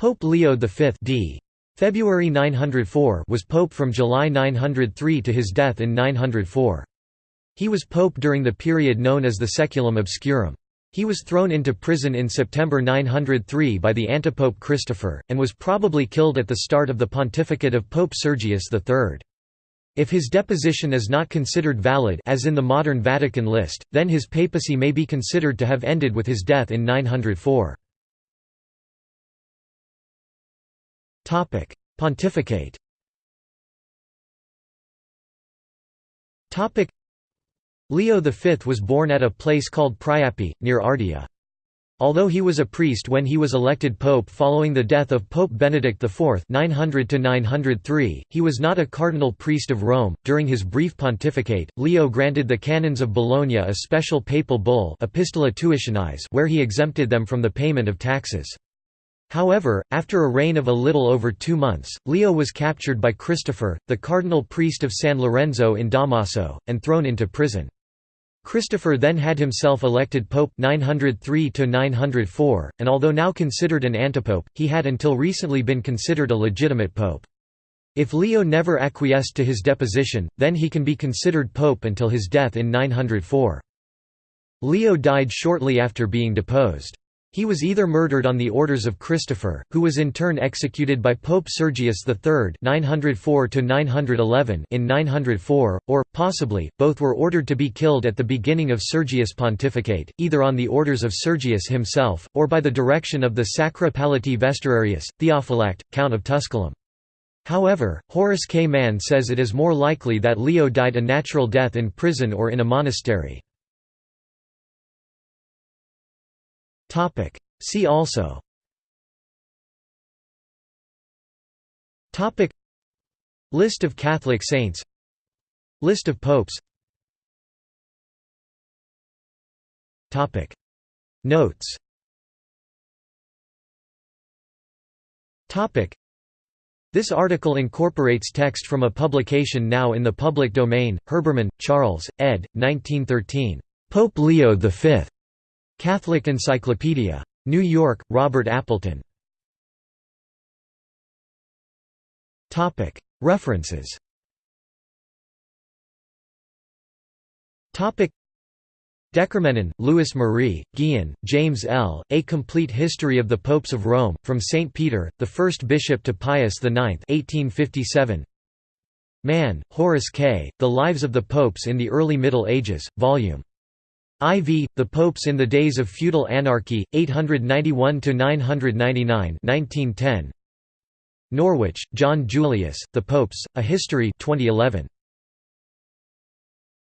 Pope Leo V d. February 904 was pope from July 903 to his death in 904. He was pope during the period known as the Saeculum Obscurum. He was thrown into prison in September 903 by the antipope Christopher, and was probably killed at the start of the pontificate of Pope Sergius III. If his deposition is not considered valid as in the modern Vatican list, then his papacy may be considered to have ended with his death in 904. Pontificate Leo V was born at a place called Priapi, near Ardea. Although he was a priest when he was elected pope following the death of Pope Benedict IV 900 903, he was not a cardinal priest of Rome. During his brief pontificate, Leo granted the canons of Bologna a special papal bull Epistola where he exempted them from the payment of taxes. However, after a reign of a little over two months, Leo was captured by Christopher, the cardinal priest of San Lorenzo in Damaso, and thrown into prison. Christopher then had himself elected pope 903 904, and although now considered an antipope, he had until recently been considered a legitimate pope. If Leo never acquiesced to his deposition, then he can be considered pope until his death in 904. Leo died shortly after being deposed. He was either murdered on the orders of Christopher, who was in turn executed by Pope Sergius III 904 in 904, or, possibly, both were ordered to be killed at the beginning of Sergius' pontificate, either on the orders of Sergius himself, or by the direction of the Sacra Palatii Vestararius, Theophylact, Count of Tusculum. However, Horace K. Mann says it is more likely that Leo died a natural death in prison or in a monastery. Topic. See also Topic List of Catholic saints List of popes Topic Notes Topic This article incorporates text from a publication now in the public domain, Herbermann, Charles, ed. 1913. Pope Leo V. Catholic Encyclopedia. New York, Robert Appleton. References De Cormenin, Louis Marie, Gihon, James L., A Complete History of the Popes of Rome, from St. Peter, the first bishop to Pius IX 1857. Mann, Horace K., The Lives of the Popes in the Early Middle Ages, Vol. IV, The Popes in the Days of Feudal Anarchy, 891–999 1910. Norwich, John Julius, The Popes, A History 2011.